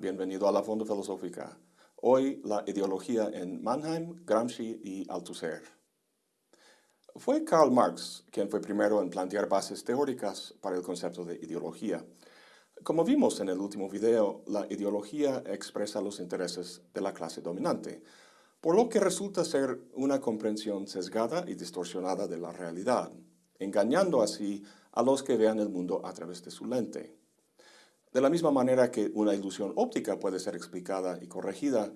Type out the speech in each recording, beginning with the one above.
bienvenido a la Fonda Filosófica. Hoy la ideología en Mannheim, Gramsci y Althusser. Fue Karl Marx quien fue primero en plantear bases teóricas para el concepto de ideología. Como vimos en el último video, la ideología expresa los intereses de la clase dominante, por lo que resulta ser una comprensión sesgada y distorsionada de la realidad, engañando así a los que vean el mundo a través de su lente. De la misma manera que una ilusión óptica puede ser explicada y corregida,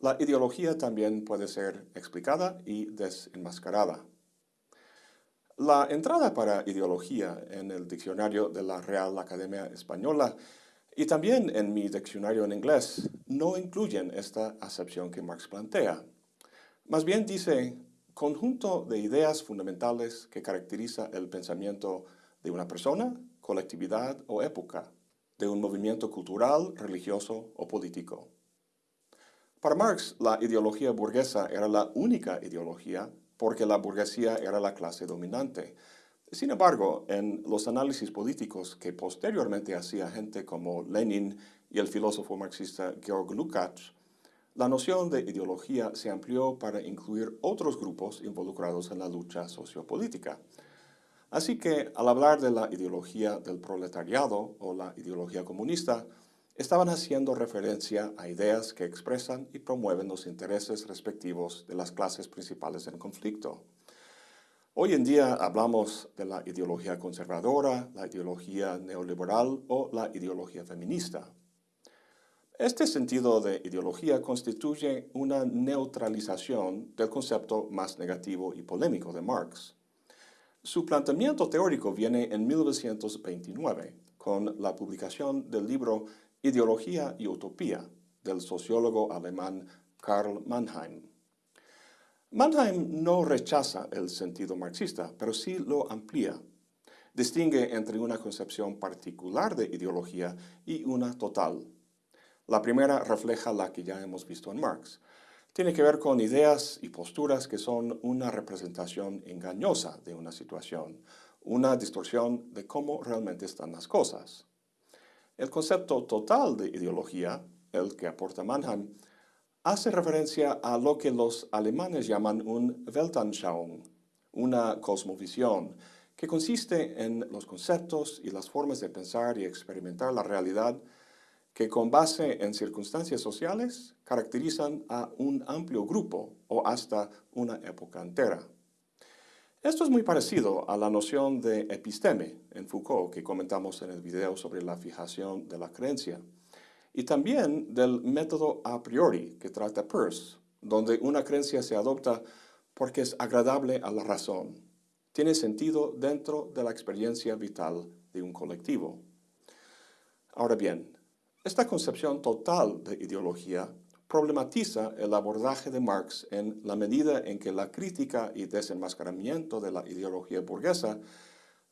la ideología también puede ser explicada y desenmascarada. La entrada para ideología en el diccionario de la Real Academia Española y también en mi diccionario en inglés no incluyen esta acepción que Marx plantea. Más bien dice, conjunto de ideas fundamentales que caracteriza el pensamiento de una persona, colectividad o época, de un movimiento cultural, religioso o político. Para Marx, la ideología burguesa era la única ideología porque la burguesía era la clase dominante. Sin embargo, en los análisis políticos que posteriormente hacía gente como Lenin y el filósofo marxista Georg Lukács, la noción de ideología se amplió para incluir otros grupos involucrados en la lucha sociopolítica. Así que, al hablar de la ideología del proletariado o la ideología comunista, estaban haciendo referencia a ideas que expresan y promueven los intereses respectivos de las clases principales en conflicto. Hoy en día hablamos de la ideología conservadora, la ideología neoliberal o la ideología feminista. Este sentido de ideología constituye una neutralización del concepto más negativo y polémico de Marx. Su planteamiento teórico viene en 1929, con la publicación del libro Ideología y Utopía, del sociólogo alemán Karl Mannheim. Mannheim no rechaza el sentido marxista, pero sí lo amplía. Distingue entre una concepción particular de ideología y una total. La primera refleja la que ya hemos visto en Marx, tiene que ver con ideas y posturas que son una representación engañosa de una situación, una distorsión de cómo realmente están las cosas. El concepto total de ideología, el que aporta Mannheim, hace referencia a lo que los alemanes llaman un Weltanschauung, una cosmovisión, que consiste en los conceptos y las formas de pensar y experimentar la realidad que con base en circunstancias sociales caracterizan a un amplio grupo o hasta una época entera. Esto es muy parecido a la noción de episteme en Foucault que comentamos en el video sobre la fijación de la creencia, y también del método a priori que trata Peirce, donde una creencia se adopta porque es agradable a la razón, tiene sentido dentro de la experiencia vital de un colectivo. Ahora bien, esta concepción total de ideología problematiza el abordaje de Marx en la medida en que la crítica y desenmascaramiento de la ideología burguesa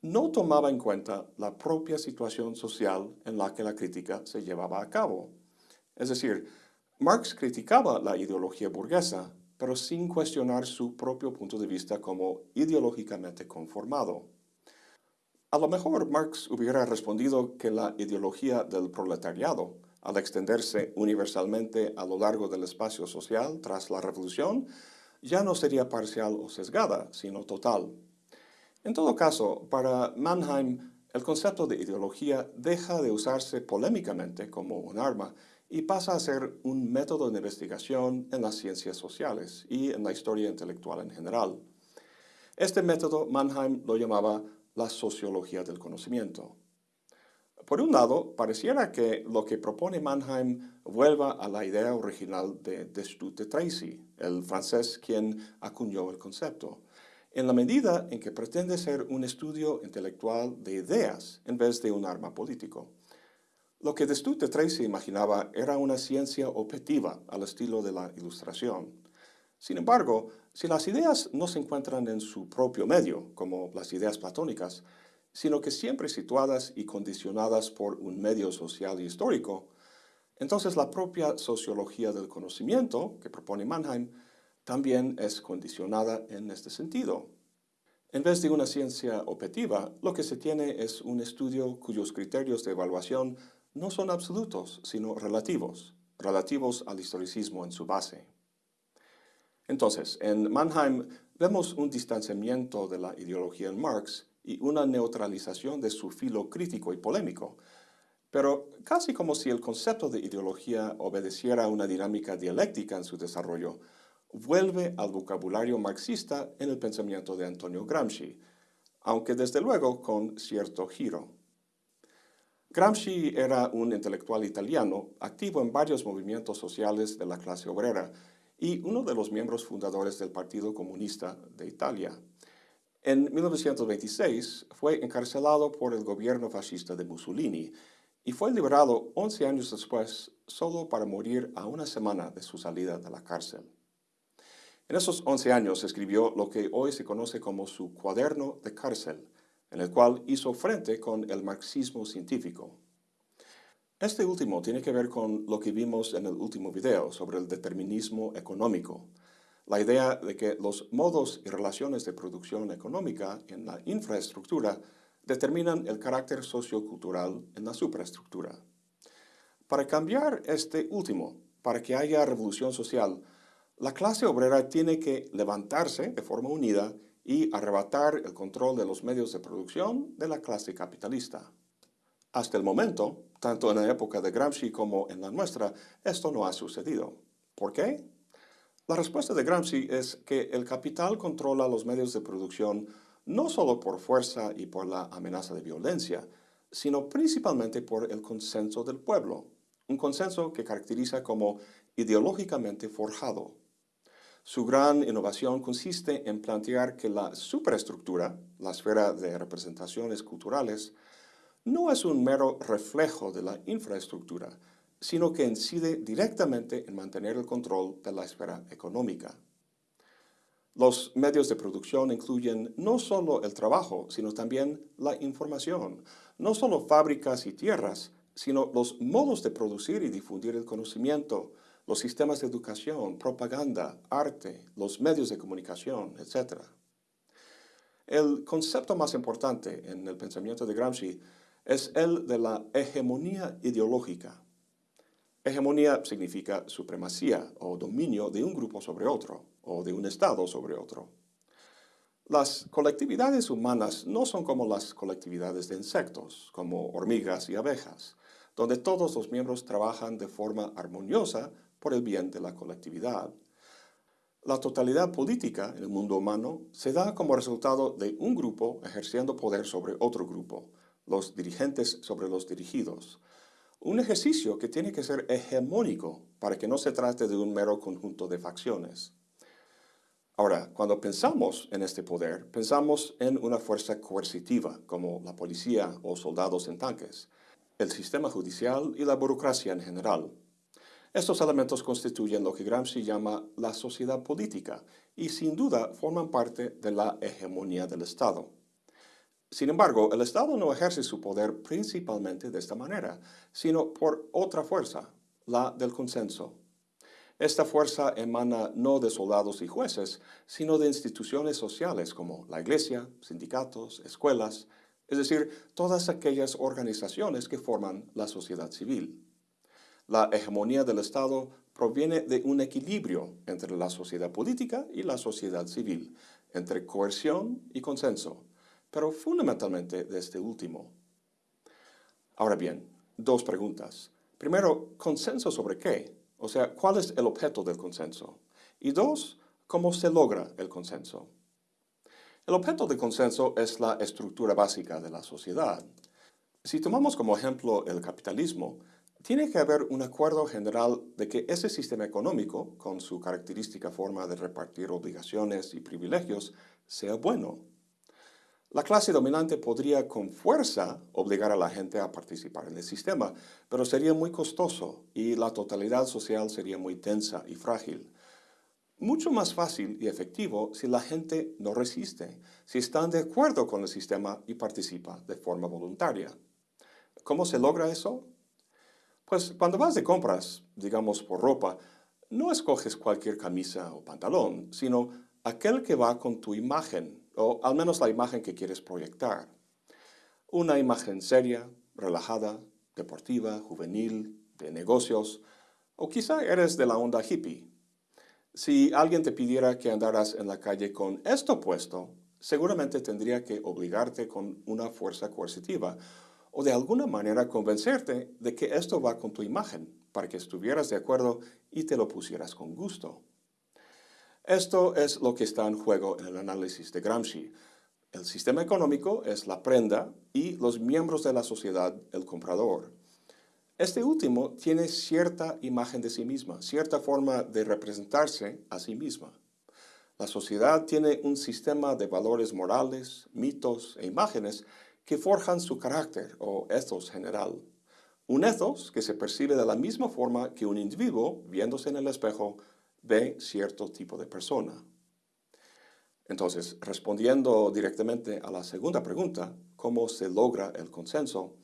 no tomaba en cuenta la propia situación social en la que la crítica se llevaba a cabo. Es decir, Marx criticaba la ideología burguesa, pero sin cuestionar su propio punto de vista como ideológicamente conformado. A lo mejor Marx hubiera respondido que la ideología del proletariado, al extenderse universalmente a lo largo del espacio social tras la revolución, ya no sería parcial o sesgada, sino total. En todo caso, para Mannheim, el concepto de ideología deja de usarse polémicamente como un arma y pasa a ser un método de investigación en las ciencias sociales y en la historia intelectual en general. Este método Mannheim lo llamaba la sociología del conocimiento. Por un lado, pareciera que lo que propone Mannheim vuelva a la idea original de Destutt de Tracy, el francés quien acuñó el concepto, en la medida en que pretende ser un estudio intelectual de ideas en vez de un arma político. Lo que Destutt de Tracy imaginaba era una ciencia objetiva al estilo de la ilustración, sin embargo, si las ideas no se encuentran en su propio medio, como las ideas platónicas, sino que siempre situadas y condicionadas por un medio social y histórico, entonces la propia sociología del conocimiento que propone Mannheim también es condicionada en este sentido. En vez de una ciencia objetiva, lo que se tiene es un estudio cuyos criterios de evaluación no son absolutos, sino relativos, relativos al historicismo en su base. Entonces, en Mannheim vemos un distanciamiento de la ideología en Marx y una neutralización de su filo crítico y polémico, pero casi como si el concepto de ideología obedeciera a una dinámica dialéctica en su desarrollo, vuelve al vocabulario marxista en el pensamiento de Antonio Gramsci, aunque desde luego con cierto giro. Gramsci era un intelectual italiano activo en varios movimientos sociales de la clase obrera y uno de los miembros fundadores del Partido Comunista de Italia. En 1926 fue encarcelado por el gobierno fascista de Mussolini y fue liberado 11 años después solo para morir a una semana de su salida de la cárcel. En esos 11 años escribió lo que hoy se conoce como su cuaderno de cárcel, en el cual hizo frente con el marxismo científico. Este último tiene que ver con lo que vimos en el último video sobre el determinismo económico, la idea de que los modos y relaciones de producción económica en la infraestructura determinan el carácter sociocultural en la superestructura. Para cambiar este último, para que haya revolución social, la clase obrera tiene que levantarse de forma unida y arrebatar el control de los medios de producción de la clase capitalista. Hasta el momento, tanto en la época de Gramsci como en la nuestra, esto no ha sucedido. ¿Por qué? La respuesta de Gramsci es que el capital controla los medios de producción no solo por fuerza y por la amenaza de violencia, sino principalmente por el consenso del pueblo, un consenso que caracteriza como ideológicamente forjado. Su gran innovación consiste en plantear que la superestructura, la esfera de representaciones culturales, no es un mero reflejo de la infraestructura, sino que incide directamente en mantener el control de la esfera económica. Los medios de producción incluyen no solo el trabajo, sino también la información, no solo fábricas y tierras, sino los modos de producir y difundir el conocimiento, los sistemas de educación, propaganda, arte, los medios de comunicación, etc. El concepto más importante en el pensamiento de Gramsci es el de la hegemonía ideológica. Hegemonía significa supremacía o dominio de un grupo sobre otro, o de un Estado sobre otro. Las colectividades humanas no son como las colectividades de insectos, como hormigas y abejas, donde todos los miembros trabajan de forma armoniosa por el bien de la colectividad. La totalidad política en el mundo humano se da como resultado de un grupo ejerciendo poder sobre otro grupo, los dirigentes sobre los dirigidos, un ejercicio que tiene que ser hegemónico para que no se trate de un mero conjunto de facciones. Ahora, cuando pensamos en este poder, pensamos en una fuerza coercitiva, como la policía o soldados en tanques, el sistema judicial y la burocracia en general. Estos elementos constituyen lo que Gramsci llama la sociedad política y sin duda forman parte de la hegemonía del Estado. Sin embargo, el Estado no ejerce su poder principalmente de esta manera, sino por otra fuerza, la del consenso. Esta fuerza emana no de soldados y jueces, sino de instituciones sociales como la iglesia, sindicatos, escuelas, es decir, todas aquellas organizaciones que forman la sociedad civil. La hegemonía del Estado proviene de un equilibrio entre la sociedad política y la sociedad civil, entre coerción y consenso, pero fundamentalmente de este último. Ahora bien, dos preguntas. Primero, ¿consenso sobre qué? O sea, ¿cuál es el objeto del consenso? Y dos, ¿cómo se logra el consenso? El objeto del consenso es la estructura básica de la sociedad. Si tomamos como ejemplo el capitalismo, tiene que haber un acuerdo general de que ese sistema económico, con su característica forma de repartir obligaciones y privilegios, sea bueno. La clase dominante podría con fuerza obligar a la gente a participar en el sistema, pero sería muy costoso y la totalidad social sería muy tensa y frágil. Mucho más fácil y efectivo si la gente no resiste, si están de acuerdo con el sistema y participa de forma voluntaria. ¿Cómo se logra eso? Pues cuando vas de compras, digamos por ropa, no escoges cualquier camisa o pantalón, sino aquel que va con tu imagen, o al menos la imagen que quieres proyectar. Una imagen seria, relajada, deportiva, juvenil, de negocios, o quizá eres de la onda hippie. Si alguien te pidiera que andaras en la calle con esto puesto, seguramente tendría que obligarte con una fuerza coercitiva o de alguna manera convencerte de que esto va con tu imagen, para que estuvieras de acuerdo y te lo pusieras con gusto. Esto es lo que está en juego en el análisis de Gramsci. El sistema económico es la prenda y los miembros de la sociedad el comprador. Este último tiene cierta imagen de sí misma, cierta forma de representarse a sí misma. La sociedad tiene un sistema de valores morales, mitos e imágenes que forjan su carácter o ethos general. Un ethos que se percibe de la misma forma que un individuo, viéndose en el espejo, ve cierto tipo de persona. Entonces, respondiendo directamente a la segunda pregunta, ¿cómo se logra el consenso?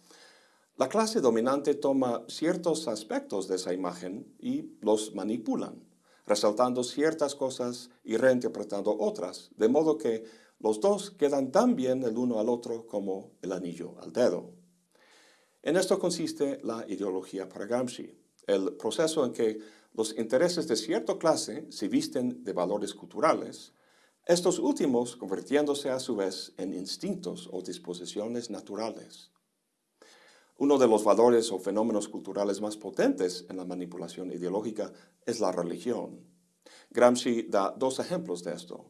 La clase dominante toma ciertos aspectos de esa imagen y los manipulan, resaltando ciertas cosas y reinterpretando otras, de modo que los dos quedan tan bien el uno al otro como el anillo al dedo. En esto consiste la ideología para Gramsci, el proceso en que los intereses de cierta clase se visten de valores culturales, estos últimos convirtiéndose a su vez en instintos o disposiciones naturales. Uno de los valores o fenómenos culturales más potentes en la manipulación ideológica es la religión. Gramsci da dos ejemplos de esto.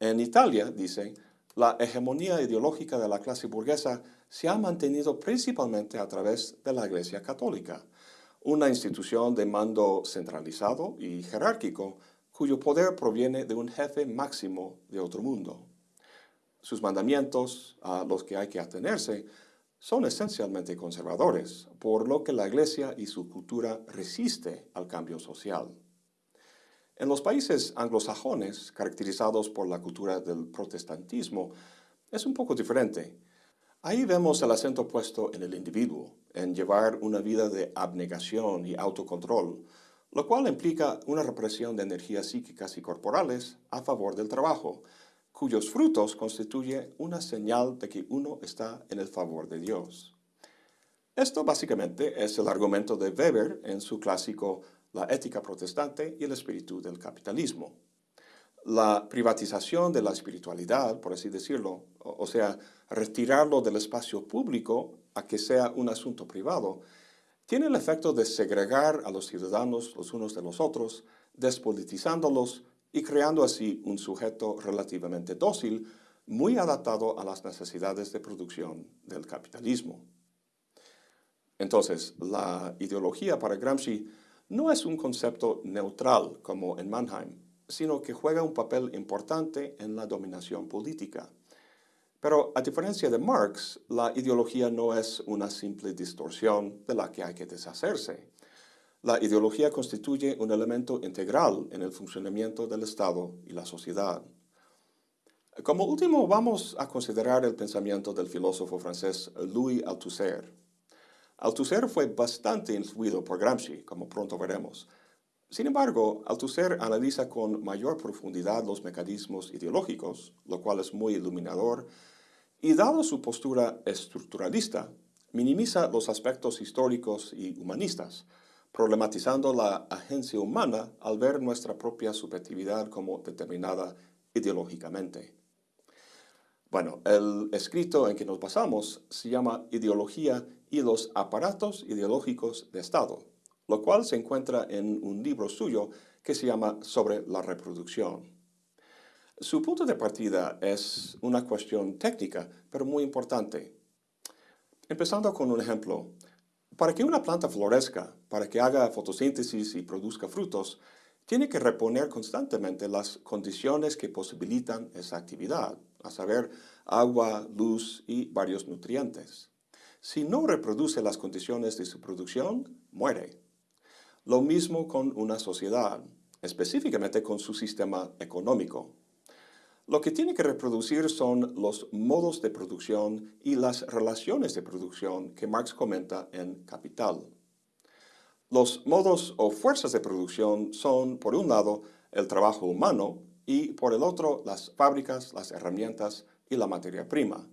En Italia, dice, la hegemonía ideológica de la clase burguesa se ha mantenido principalmente a través de la Iglesia Católica, una institución de mando centralizado y jerárquico cuyo poder proviene de un jefe máximo de otro mundo. Sus mandamientos, a los que hay que atenerse, son esencialmente conservadores, por lo que la Iglesia y su cultura resiste al cambio social. En los países anglosajones, caracterizados por la cultura del protestantismo, es un poco diferente. Ahí vemos el acento puesto en el individuo, en llevar una vida de abnegación y autocontrol, lo cual implica una represión de energías psíquicas y corporales a favor del trabajo, cuyos frutos constituye una señal de que uno está en el favor de Dios. Esto básicamente es el argumento de Weber en su clásico La ética protestante y el espíritu del capitalismo. La privatización de la espiritualidad, por así decirlo, o sea, retirarlo del espacio público a que sea un asunto privado, tiene el efecto de segregar a los ciudadanos los unos de los otros, despolitizándolos y creando así un sujeto relativamente dócil, muy adaptado a las necesidades de producción del capitalismo. Entonces, la ideología para Gramsci no es un concepto neutral como en Mannheim, sino que juega un papel importante en la dominación política. Pero a diferencia de Marx, la ideología no es una simple distorsión de la que hay que deshacerse. La ideología constituye un elemento integral en el funcionamiento del Estado y la sociedad. Como último, vamos a considerar el pensamiento del filósofo francés Louis Althusser. Althusser fue bastante influido por Gramsci, como pronto veremos. Sin embargo, Althusser analiza con mayor profundidad los mecanismos ideológicos, lo cual es muy iluminador, y dado su postura estructuralista, minimiza los aspectos históricos y humanistas, problematizando la agencia humana al ver nuestra propia subjetividad como determinada ideológicamente. Bueno, el escrito en que nos basamos se llama Ideología y los aparatos ideológicos de Estado, lo cual se encuentra en un libro suyo que se llama Sobre la reproducción. Su punto de partida es una cuestión técnica, pero muy importante. Empezando con un ejemplo, para que una planta florezca, para que haga fotosíntesis y produzca frutos, tiene que reponer constantemente las condiciones que posibilitan esa actividad, a saber, agua, luz y varios nutrientes. Si no reproduce las condiciones de su producción, muere. Lo mismo con una sociedad, específicamente con su sistema económico. Lo que tiene que reproducir son los modos de producción y las relaciones de producción que Marx comenta en Capital. Los modos o fuerzas de producción son, por un lado, el trabajo humano y, por el otro, las fábricas, las herramientas y la materia prima.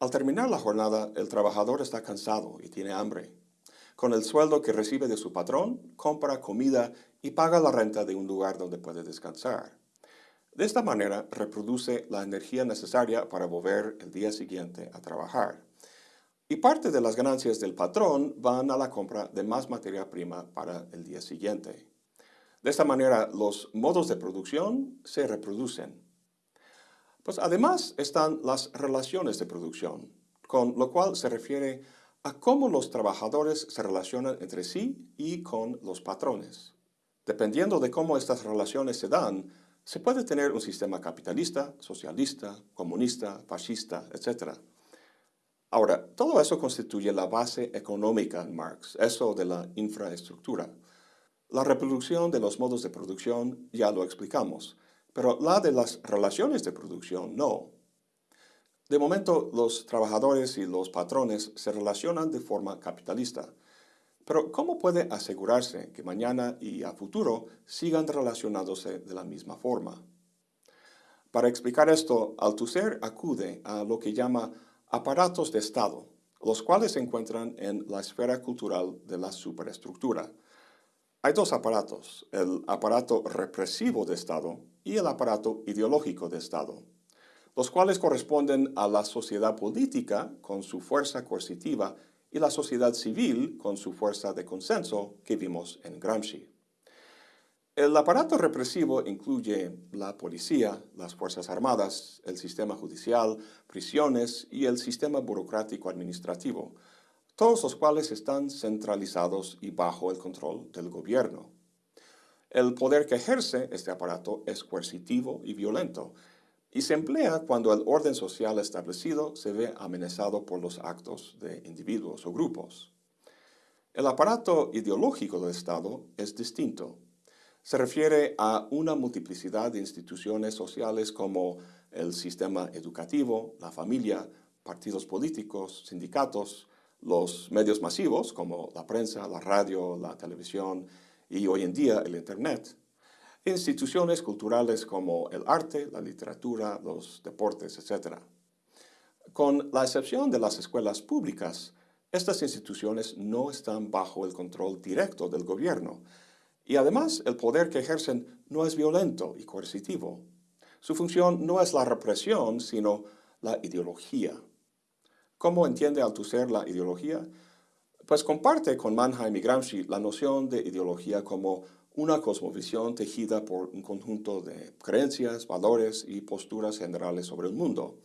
Al terminar la jornada, el trabajador está cansado y tiene hambre. Con el sueldo que recibe de su patrón, compra comida y paga la renta de un lugar donde puede descansar. De esta manera, reproduce la energía necesaria para volver el día siguiente a trabajar. Y parte de las ganancias del patrón van a la compra de más materia prima para el día siguiente. De esta manera, los modos de producción se reproducen. Pues además están las relaciones de producción, con lo cual se refiere a cómo los trabajadores se relacionan entre sí y con los patrones. Dependiendo de cómo estas relaciones se dan, se puede tener un sistema capitalista, socialista, comunista, fascista, etc. Ahora, todo eso constituye la base económica en Marx, eso de la infraestructura. La reproducción de los modos de producción ya lo explicamos, pero la de las relaciones de producción no. De momento, los trabajadores y los patrones se relacionan de forma capitalista. Pero, ¿cómo puede asegurarse que mañana y a futuro sigan relacionándose de la misma forma? Para explicar esto, Althusser acude a lo que llama aparatos de Estado, los cuales se encuentran en la esfera cultural de la superestructura. Hay dos aparatos, el aparato represivo de Estado y el aparato ideológico de Estado, los cuales corresponden a la sociedad política con su fuerza coercitiva y la sociedad civil con su fuerza de consenso que vimos en Gramsci. El aparato represivo incluye la policía, las fuerzas armadas, el sistema judicial, prisiones y el sistema burocrático administrativo, todos los cuales están centralizados y bajo el control del gobierno. El poder que ejerce este aparato es coercitivo y violento, y se emplea cuando el orden social establecido se ve amenazado por los actos de individuos o grupos. El aparato ideológico del Estado es distinto se refiere a una multiplicidad de instituciones sociales como el sistema educativo, la familia, partidos políticos, sindicatos, los medios masivos como la prensa, la radio, la televisión y hoy en día el Internet, instituciones culturales como el arte, la literatura, los deportes, etc. Con la excepción de las escuelas públicas, estas instituciones no están bajo el control directo del gobierno, y además, el poder que ejercen no es violento y coercitivo. Su función no es la represión, sino la ideología. ¿Cómo entiende Althusser la ideología? Pues comparte con Mannheim y Gramsci la noción de ideología como una cosmovisión tejida por un conjunto de creencias, valores y posturas generales sobre el mundo.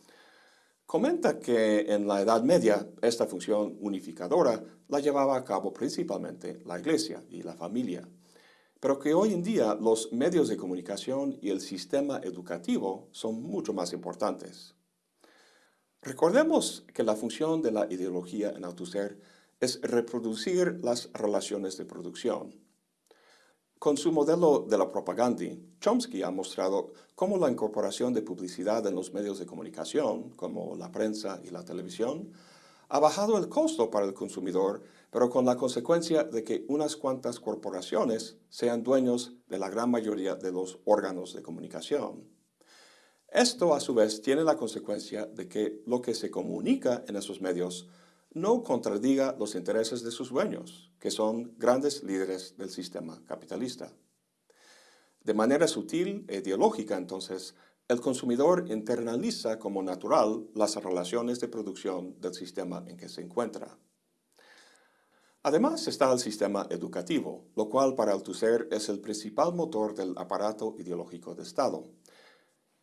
Comenta que en la Edad Media esta función unificadora la llevaba a cabo principalmente la Iglesia y la familia pero que hoy en día los medios de comunicación y el sistema educativo son mucho más importantes. Recordemos que la función de la ideología en Althusser es reproducir las relaciones de producción. Con su modelo de la propaganda, Chomsky ha mostrado cómo la incorporación de publicidad en los medios de comunicación, como la prensa y la televisión, ha bajado el costo para el consumidor, pero con la consecuencia de que unas cuantas corporaciones sean dueños de la gran mayoría de los órganos de comunicación. Esto, a su vez, tiene la consecuencia de que lo que se comunica en esos medios no contradiga los intereses de sus dueños, que son grandes líderes del sistema capitalista. De manera sutil e ideológica, entonces, el consumidor internaliza como natural las relaciones de producción del sistema en que se encuentra. Además está el sistema educativo, lo cual para Althusser es el principal motor del aparato ideológico de Estado.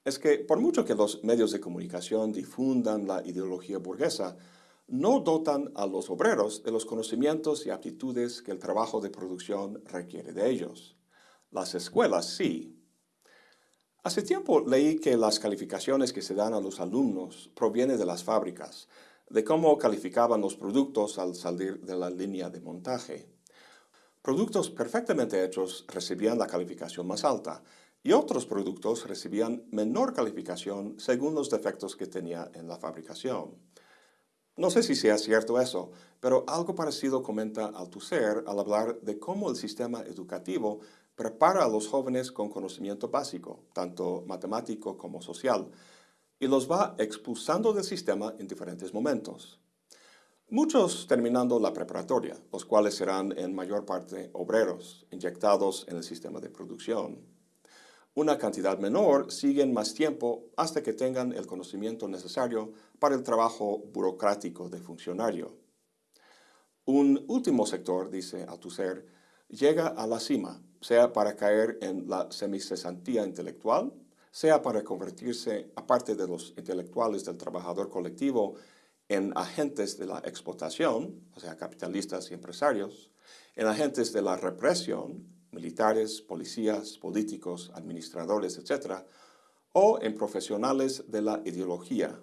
Es que por mucho que los medios de comunicación difundan la ideología burguesa, no dotan a los obreros de los conocimientos y aptitudes que el trabajo de producción requiere de ellos. Las escuelas sí, Hace tiempo leí que las calificaciones que se dan a los alumnos provienen de las fábricas, de cómo calificaban los productos al salir de la línea de montaje. Productos perfectamente hechos recibían la calificación más alta y otros productos recibían menor calificación según los defectos que tenía en la fabricación. No sé si sea cierto eso, pero algo parecido comenta Althusser al hablar de cómo el sistema educativo prepara a los jóvenes con conocimiento básico, tanto matemático como social, y los va expulsando del sistema en diferentes momentos. Muchos terminando la preparatoria, los cuales serán en mayor parte obreros, inyectados en el sistema de producción. Una cantidad menor siguen más tiempo hasta que tengan el conocimiento necesario para el trabajo burocrático de funcionario. Un último sector, dice Althusser, llega a la cima, sea para caer en la semicesantía intelectual, sea para convertirse, aparte de los intelectuales del trabajador colectivo, en agentes de la explotación, o sea, capitalistas y empresarios, en agentes de la represión, militares, policías, políticos, administradores, etc., o en profesionales de la ideología,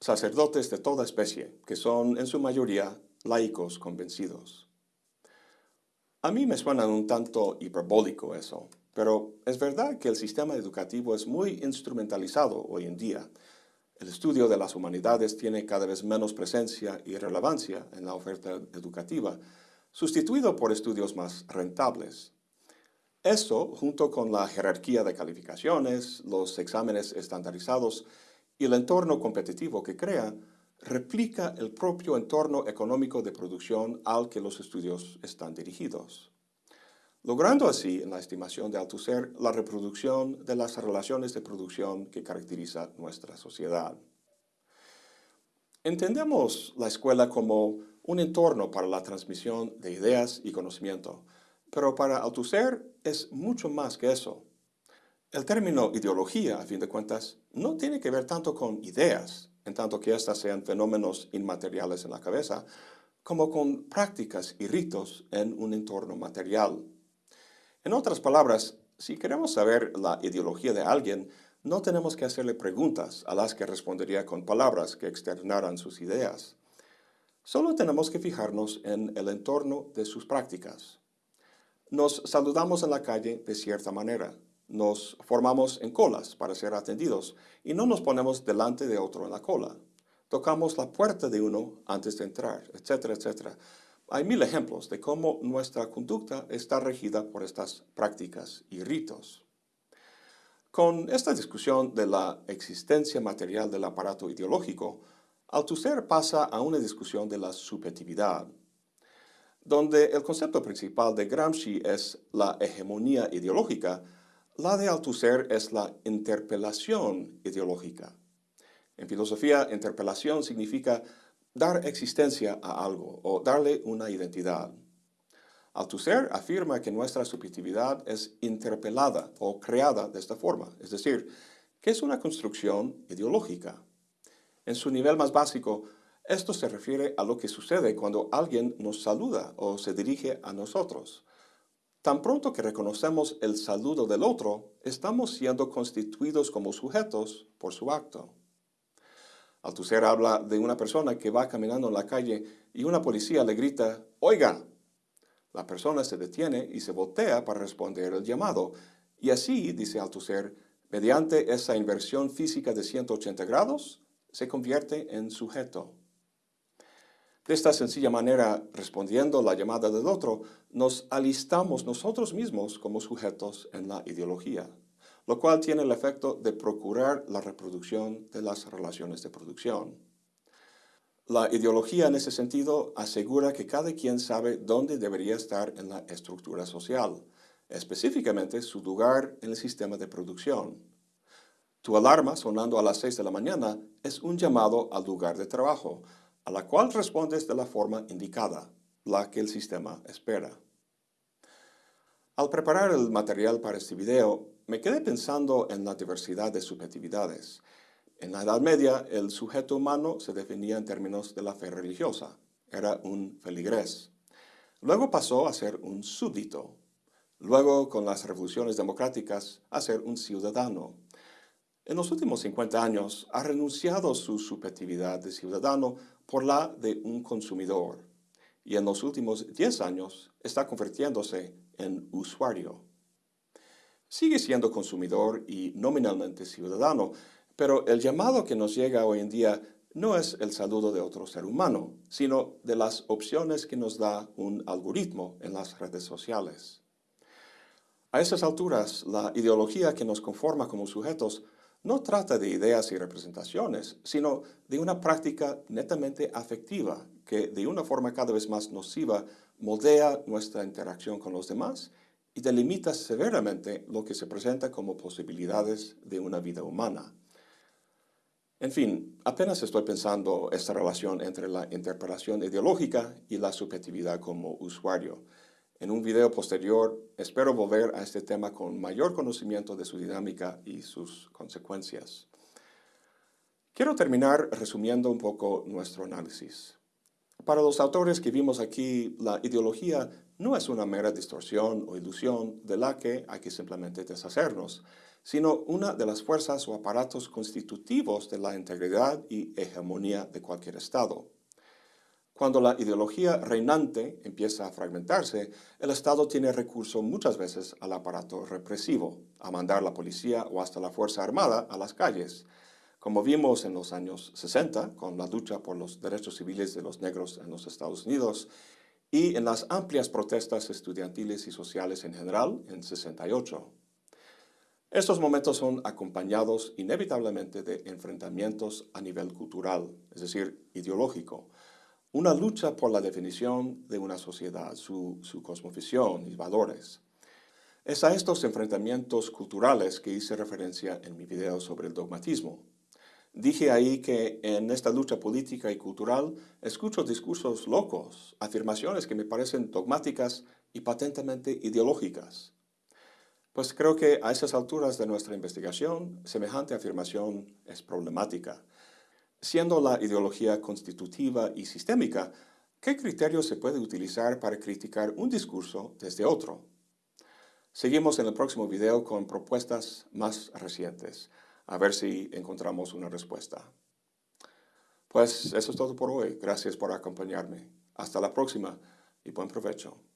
sacerdotes de toda especie, que son en su mayoría laicos convencidos. A mí me suena un tanto hiperbólico eso, pero es verdad que el sistema educativo es muy instrumentalizado hoy en día, el estudio de las humanidades tiene cada vez menos presencia y relevancia en la oferta educativa, sustituido por estudios más rentables. Esto, junto con la jerarquía de calificaciones, los exámenes estandarizados y el entorno competitivo que crea, replica el propio entorno económico de producción al que los estudios están dirigidos logrando así, en la estimación de Althusser, la reproducción de las relaciones de producción que caracteriza nuestra sociedad. Entendemos la escuela como un entorno para la transmisión de ideas y conocimiento, pero para Althusser es mucho más que eso. El término ideología, a fin de cuentas, no tiene que ver tanto con ideas, en tanto que éstas sean fenómenos inmateriales en la cabeza, como con prácticas y ritos en un entorno material. En otras palabras, si queremos saber la ideología de alguien, no tenemos que hacerle preguntas a las que respondería con palabras que externaran sus ideas. Solo tenemos que fijarnos en el entorno de sus prácticas. Nos saludamos en la calle de cierta manera, nos formamos en colas para ser atendidos y no nos ponemos delante de otro en la cola. Tocamos la puerta de uno antes de entrar, etcétera, etcétera. Hay mil ejemplos de cómo nuestra conducta está regida por estas prácticas y ritos. Con esta discusión de la existencia material del aparato ideológico, Althusser pasa a una discusión de la subjetividad, donde el concepto principal de Gramsci es la hegemonía ideológica, la de Althusser es la interpelación ideológica. En filosofía, interpelación significa dar existencia a algo o darle una identidad. Althusser afirma que nuestra subjetividad es interpelada o creada de esta forma, es decir, que es una construcción ideológica. En su nivel más básico, esto se refiere a lo que sucede cuando alguien nos saluda o se dirige a nosotros. Tan pronto que reconocemos el saludo del otro, estamos siendo constituidos como sujetos por su acto. Althusser habla de una persona que va caminando en la calle y una policía le grita, «Oiga». La persona se detiene y se voltea para responder el llamado. Y así, dice Althusser, mediante esa inversión física de 180 grados, se convierte en sujeto. De esta sencilla manera, respondiendo la llamada del otro, nos alistamos nosotros mismos como sujetos en la ideología lo cual tiene el efecto de procurar la reproducción de las relaciones de producción. La ideología en ese sentido asegura que cada quien sabe dónde debería estar en la estructura social, específicamente su lugar en el sistema de producción. Tu alarma sonando a las 6 de la mañana es un llamado al lugar de trabajo, a la cual respondes de la forma indicada, la que el sistema espera. Al preparar el material para este video, me quedé pensando en la diversidad de subjetividades. En la Edad Media, el sujeto humano se definía en términos de la fe religiosa. Era un feligrés. Luego pasó a ser un súbdito. Luego, con las revoluciones democráticas, a ser un ciudadano. En los últimos 50 años, ha renunciado su subjetividad de ciudadano por la de un consumidor. Y en los últimos 10 años, está convirtiéndose en usuario. Sigue siendo consumidor y nominalmente ciudadano, pero el llamado que nos llega hoy en día no es el saludo de otro ser humano, sino de las opciones que nos da un algoritmo en las redes sociales. A esas alturas, la ideología que nos conforma como sujetos no trata de ideas y representaciones, sino de una práctica netamente afectiva que de una forma cada vez más nociva moldea nuestra interacción con los demás y delimita severamente lo que se presenta como posibilidades de una vida humana. En fin, apenas estoy pensando esta relación entre la interpretación ideológica y la subjetividad como usuario. En un video posterior espero volver a este tema con mayor conocimiento de su dinámica y sus consecuencias. Quiero terminar resumiendo un poco nuestro análisis. Para los autores que vimos aquí, la ideología no es una mera distorsión o ilusión de la que hay que simplemente deshacernos, sino una de las fuerzas o aparatos constitutivos de la integridad y hegemonía de cualquier Estado. Cuando la ideología reinante empieza a fragmentarse, el Estado tiene recurso muchas veces al aparato represivo, a mandar la policía o hasta la Fuerza Armada a las calles, como vimos en los años 60 con la lucha por los derechos civiles de los negros en los Estados Unidos y en las amplias protestas estudiantiles y sociales en general en 68. Estos momentos son acompañados inevitablemente de enfrentamientos a nivel cultural, es decir, ideológico, una lucha por la definición de una sociedad, su, su y valores. Es a estos enfrentamientos culturales que hice referencia en mi video sobre el dogmatismo. Dije ahí que en esta lucha política y cultural escucho discursos locos, afirmaciones que me parecen dogmáticas y patentemente ideológicas. Pues creo que a esas alturas de nuestra investigación, semejante afirmación es problemática. Siendo la ideología constitutiva y sistémica, ¿qué criterio se puede utilizar para criticar un discurso desde otro? Seguimos en el próximo video con propuestas más recientes a ver si encontramos una respuesta. Pues eso es todo por hoy. Gracias por acompañarme. Hasta la próxima y buen provecho.